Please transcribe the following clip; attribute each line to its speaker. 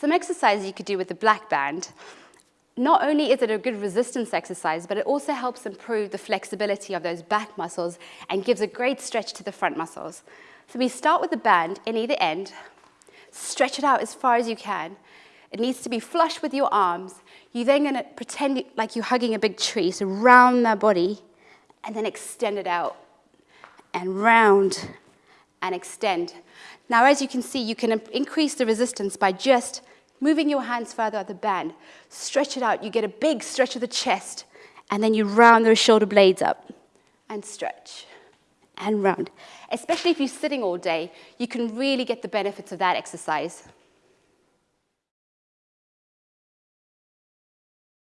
Speaker 1: Some exercises you could do with the black band. Not only is it a good resistance exercise, but it also helps improve the flexibility of those back muscles and gives a great stretch to the front muscles. So we start with the band in either end, stretch it out as far as you can. It needs to be flush with your arms. You're then gonna pretend like you're hugging a big tree, so round that body, and then extend it out, and round, and extend. Now, as you can see, you can increase the resistance by just moving your hands further at the band. Stretch it out. You get a big stretch of the chest, and then you round those shoulder blades up and stretch and round. Especially if you're sitting all day, you can really get the benefits of that exercise.